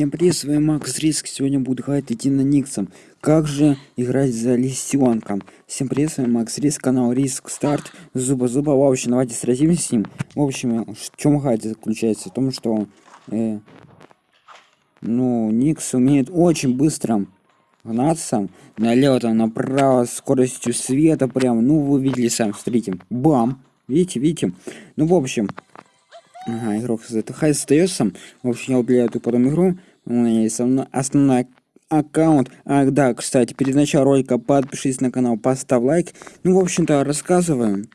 Всем привет, с вами Макс Риск. Сегодня буду играть идти на Никсом. Как же играть за лисенком? Всем привет, с вами Макс Риск, канал Риск Старт. Зуба Зуба. В общем, давайте сразимся с ним. В общем, в чем играть заключается? В том, что э, ну, Никс умеет очень быстро гнаться там, направо, скоростью света прям. Ну, вы видели сами, смотрите. Бам! Видите, видите? Ну, в общем, Ага, игрок с ЗТХ остается. В общем, я удаляю эту потом игру. У меня есть основной аккаунт. Ах, да, кстати, перед началом ролика подпишись на канал, поставь лайк. Ну, в общем-то, рассказываем.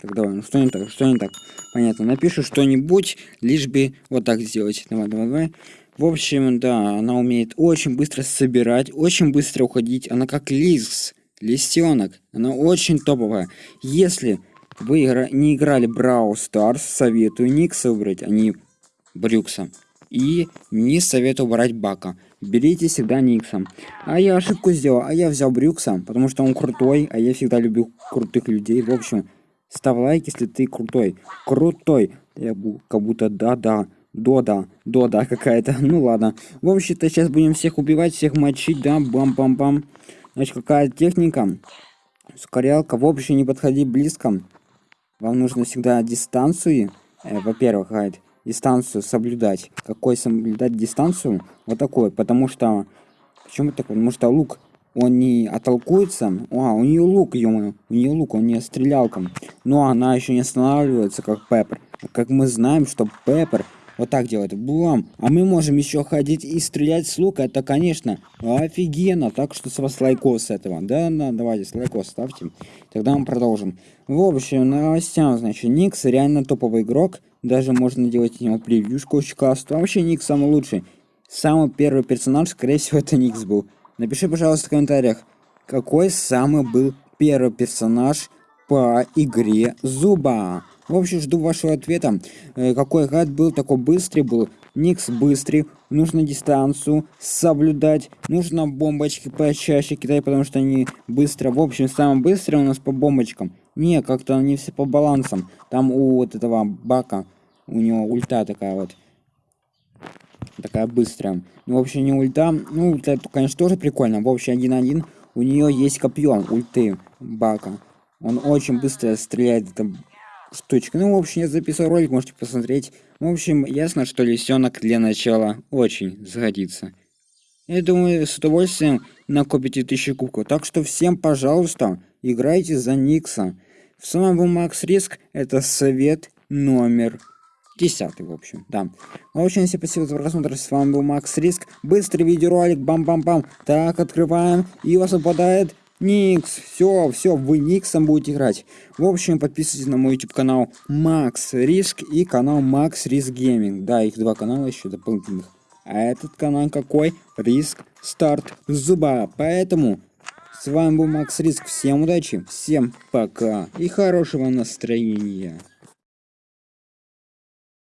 Так, давай, ну что не так, что не так? Понятно, напишу что-нибудь, лишь бы вот так сделать. Давай, давай, давай. В общем, да, она умеет очень быстро собирать, очень быстро уходить. Она как лис, лисенок. Она очень топовая. Если вы игра... не играли Брау Старс, советую Никса выбрать, а не Брюкса. И не советую брать Бака. Берите всегда Никса. А я ошибку сделал, а я взял Брюкса, потому что он крутой, а я всегда люблю крутых людей. В общем, ставь лайк, если ты крутой. Крутой. Я как будто да-да. Дода, дода какая-то. Ну ладно. В общем-то, сейчас будем всех убивать, всех мочить, да, бам-бам-бам. Значит, какая техника? Ускорялка. В общем, не подходи близко. Вам нужно всегда дистанцию, э, во-первых, гайд, дистанцию соблюдать. Какой соблюдать дистанцию? Вот такой, потому что... Почему такой? Потому что лук, он не оттолкуется. А, у нее лук, ё у нее лук, он не стрелялка. Но она еще не останавливается, как Pepper. Как мы знаем, что Pepper вот так делает. Блам. А мы можем еще ходить и стрелять с лука. Это, конечно, офигенно. Так что с вас лайкос с этого. Да, да, давайте с лайкос ставьте. Тогда мы продолжим. В общем, новостям, значит, Никс реально топовый игрок. Даже можно делать от него превьюшку очень классно. Вообще Никс самый лучший. Самый первый персонаж, скорее всего, это Никс был. Напиши, пожалуйста, в комментариях, какой самый был первый персонаж по игре Зуба. В общем, жду вашего ответа. Э, какой гад был, такой быстрый был. Никс быстрый. Нужно дистанцию соблюдать. Нужно бомбочки почаще кидать, потому что они быстро. В общем, самый быстрый у нас по бомбочкам. Не, как-то они все по балансам. Там у вот этого бака, у него ульта такая вот. Такая быстрая. Ну, общем, не ульта. Ну, ульта, конечно, тоже прикольно. В общем, один-один. У нее есть копье ульты бака. Он очень быстро стреляет. Это штучка. Ну, в общем, я записал ролик, можете посмотреть. В общем, ясно, что лисенок для начала очень сгодится. Я думаю, с удовольствием накопите тысячи кубков. Так что всем, пожалуйста, играйте за Никса. С вами был Макс Риск. Это совет номер 10, в общем, да. В общем, всем спасибо за просмотр. С вами был Макс Риск. Быстрый видеоролик. Бам-бам-бам. Так, открываем. И у вас выпадает Nix, все, все, вы Nix ом будете играть. В общем, подписывайтесь на мой YouTube канал Max Risk и канал Max Risk Gaming. Да, их два канала еще дополнительных. А этот канал какой? Risk Start Zooba. Поэтому с вами был Макс Риск. Всем удачи, всем пока и хорошего настроения.